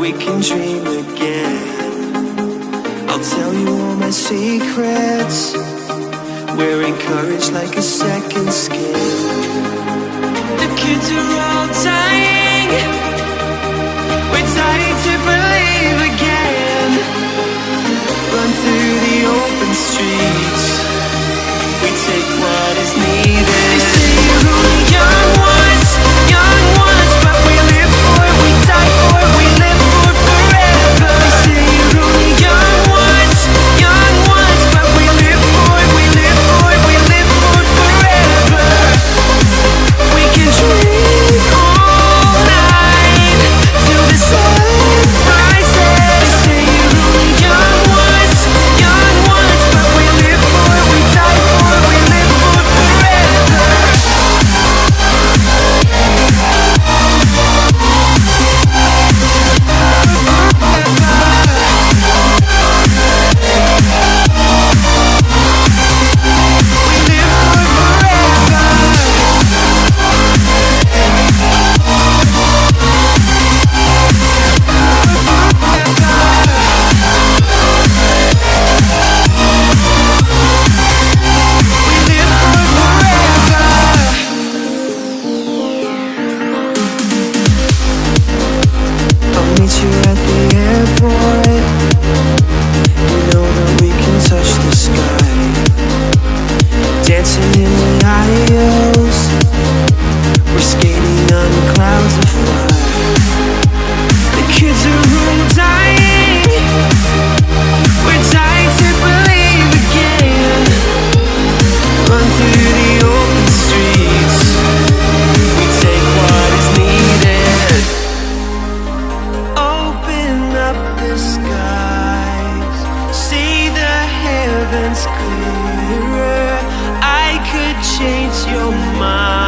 we can dream again. I'll tell you all my secrets. Wearing courage like a second skin. The kids are all dying. We're dying to believe again. Run through the open streets. We take what is needed. you at heavens clearer. I could change your mind.